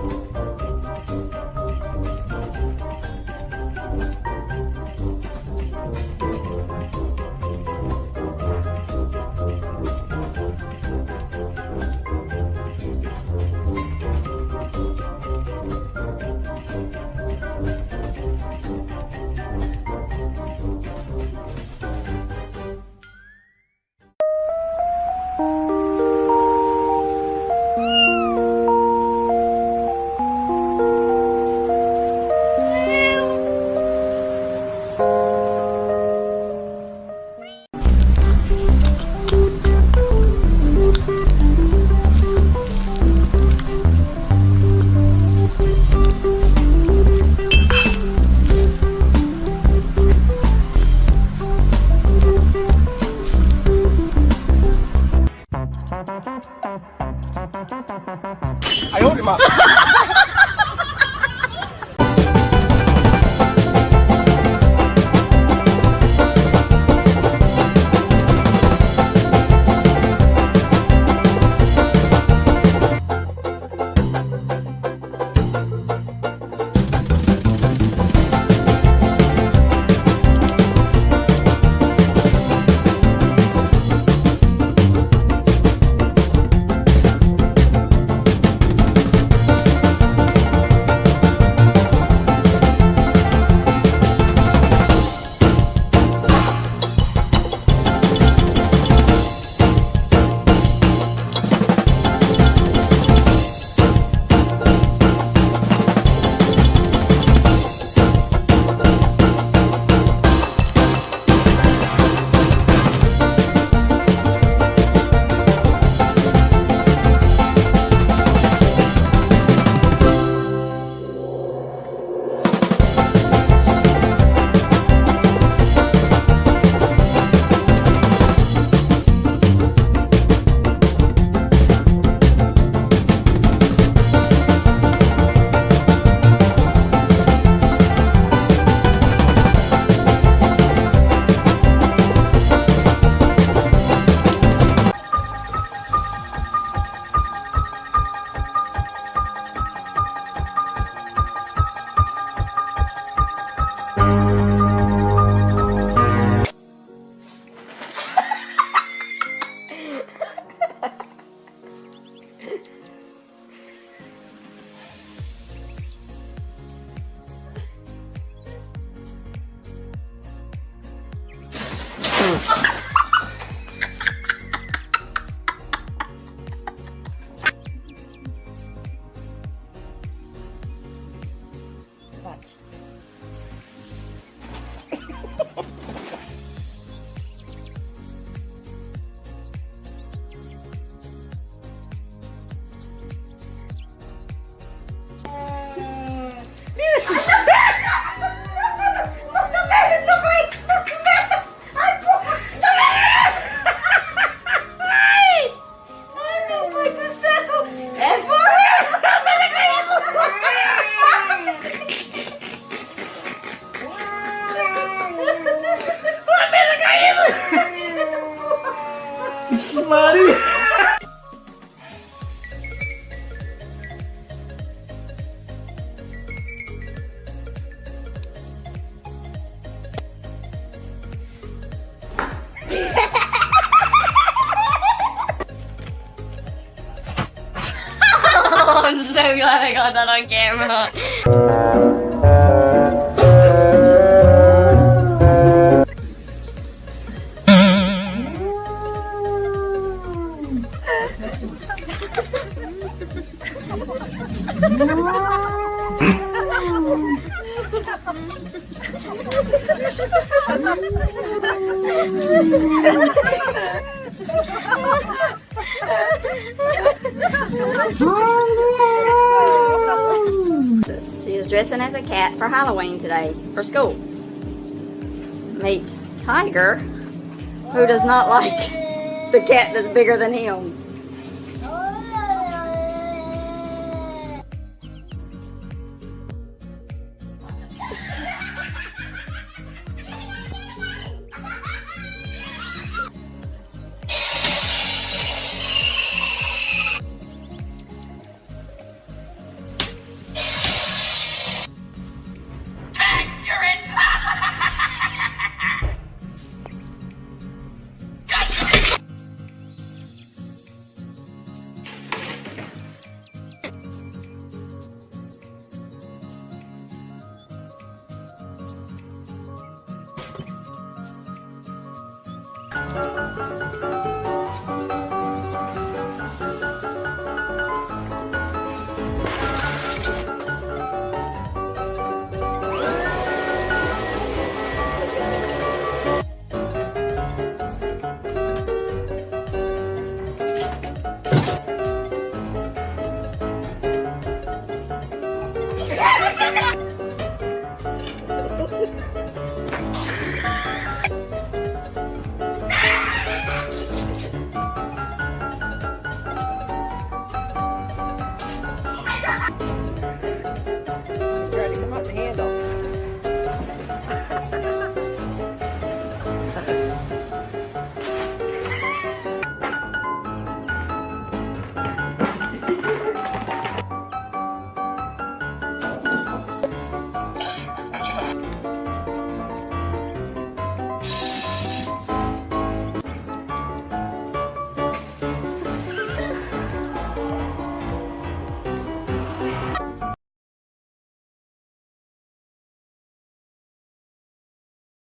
Música 哎呦我的妈！Mari! I'm so glad I got that on camera. She is dressing as a cat for Halloween today for school. Meet Tiger, who does not like the cat that's bigger than him.